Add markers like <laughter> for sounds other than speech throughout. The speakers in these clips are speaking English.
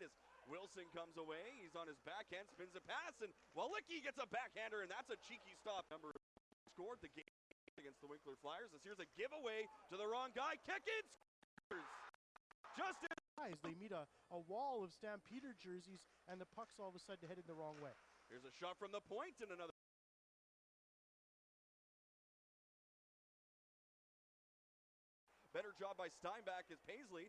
side as Wilson comes away. He's on his backhand, spins a pass, and Walicki gets a backhander, and that's a cheeky stop. Number scored the game against the Winkler Flyers. This here's a giveaway to the wrong guy. Kick it, scores! Just in As they meet a, a wall of Stampeder jerseys, and the puck's all of a sudden headed the wrong way. Here's a shot from the point and another. Better job by Steinbach as Paisley.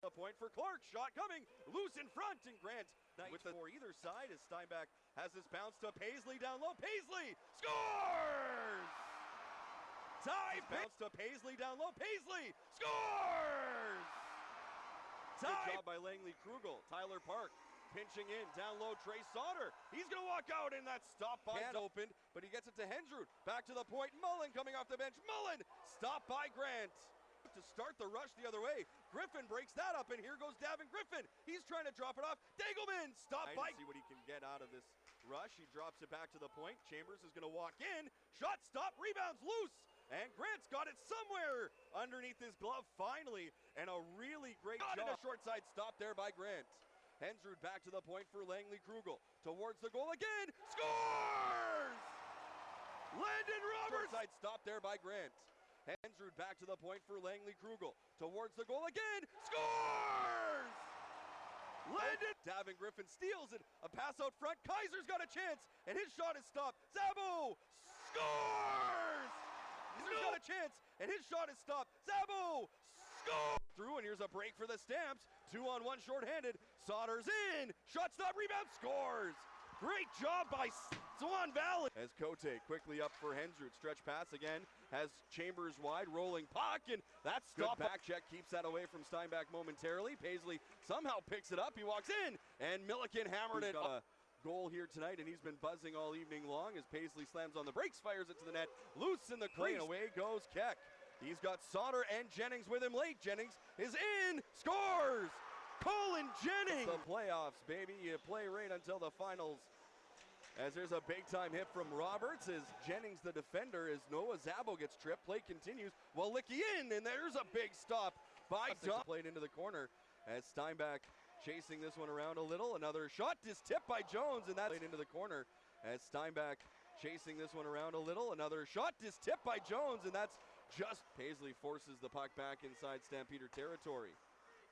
The point for Clark. Shot coming. Loose in front. And Grant with the for either side as Steinbach has this bounce to Paisley down low. Paisley scores! Tie bounce to Paisley down low. Paisley scores! Tie job by Langley Krugel. Tyler Park pinching in down low. Trey Sauter. He's gonna walk out in that stop by Hand opened, but he gets it to Hensrud. Back to the point. Mullen coming off the bench. Mullen stop by Grant to start the rush the other way. Griffin breaks that up, and here goes Davin Griffin. He's trying to drop it off. Dagelman, stop by. See what he can get out of this rush. He drops it back to the point. Chambers is going to walk in. Shot, stop, rebounds, loose. And Grant's got it somewhere underneath his glove finally. And a really great got job. A short side stop there by Grant. Hensrud back to the point for Langley Krugel. Towards the goal again. Scores! Landon Roberts! Short side stop there by Grant. Hensrud back to the point for Langley Krugel. Towards the goal again. Scores! Landon Davin Griffin steals it. A pass out front. Kaiser's got a chance, and his shot is stopped. Zabo scores! Kaiser's got a chance, and his shot is stopped. Zabo scores! Through, and here's a break for the Stamps. Two on one shorthanded. Sauter's in. Shot stop, rebound, scores! Great job by Swan Valley. As Cote quickly up for Hensrud. Stretch pass again. Has Chambers wide. Rolling puck. And that stop back check keeps that away from Steinbach momentarily. Paisley somehow picks it up. He walks in. And Milliken hammered it up. Uh, goal here tonight, and he's been buzzing all evening long as Paisley slams on the brakes, fires it to the net, loose in the crease. Away goes Keck. He's got Sauter and Jennings with him late. Jennings is in, scores! Colin Jennings! The playoffs, baby. You play right until the finals. As there's a big time hit from Roberts as Jennings, the defender, as Noah Zabo gets tripped. Play continues. Walicki in, and there's a big stop by Dom. Played into the corner as Steinbach chasing this one around a little. Another shot is tipped by Jones, and that's played into the corner as Steinbach chasing this one around a little. Another shot is tipped by Jones, and that's just Paisley forces the puck back inside Stampeder territory.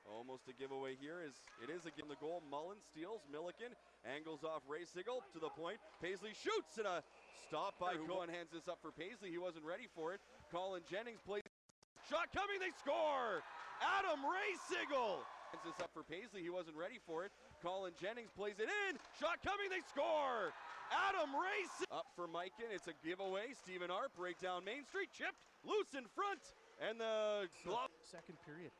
Almost a giveaway here is it is again the goal. Mullen steals, Milliken angles off Ray Sigel to the point. Paisley shoots and a stop by Cohen hands this up for Paisley. He wasn't ready for it. Colin Jennings plays shot coming. They score. Adam Ray Sigel hands this up for Paisley. He wasn't ready for it. Colin Jennings plays it in. Shot coming. They score. Adam Ray Sigel. up for Mikan. It's a giveaway. Stephen Arp break down Main Street chipped loose in front and the glove. Second period.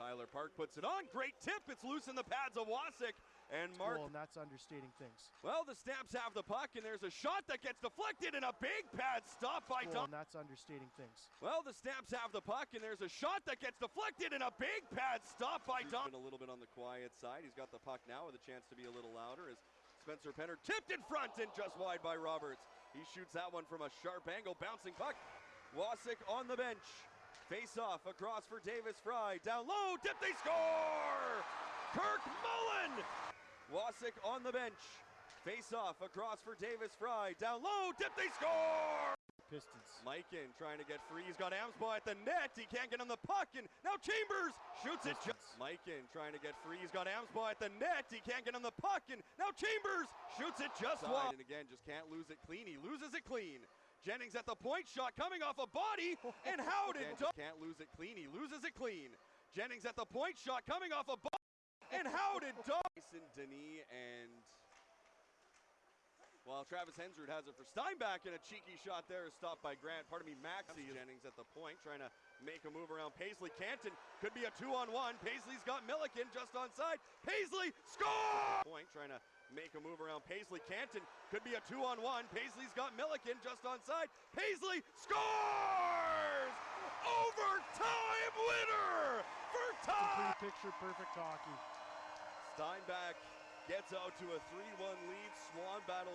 Tyler Park puts it on. Great tip. It's loose in the pads of Wasik. And Mark. Well, and that's understating things. Well, the Stamps have the puck, and there's a shot that gets deflected, and a big pad stop by well, And that's understating things. Well, the Stamps have the puck, and there's a shot that gets deflected, and a big pad stop by Don. A little bit on the quiet side. He's got the puck now with a chance to be a little louder as Spencer Penner tipped in front and just wide by Roberts. He shoots that one from a sharp angle, bouncing puck. Wasik on the bench. Face off across for Davis Fry. Down low, dip, they score! Kirk Mullen! Wasik on the bench. Face off across for Davis Fry. Down low, dip, they score! Pistons. Mikan trying to get free. He's got Amsbaugh at the net. He can't get on the puck. And now Chambers shoots Pistons. it. Just Mikan trying to get free. He's got Amsbaugh at the net. He can't get on the puck. And now Chambers shoots it just wide. And again, just can't lose it clean. He loses it clean. Jennings at the point shot coming off a body, and <laughs> Howden can't lose it clean. He loses it clean. Jennings at the point shot coming off a body, and Howden Dyson Denis and well, Travis Hensrud has it for Steinbach, and a cheeky shot there is stopped by Grant. Pardon me, Maxi Jennings at the point, trying to make a move around Paisley. Canton could be a two-on-one. Paisley's got Milliken just on side. Paisley score! Point, trying to make a move around Paisley. Canton could be a two on one. Paisley's got Milliken just on side. Paisley scores! Overtime winner for time! picture perfect hockey. Steinbach gets out to a 3 1 lead. Swan battle.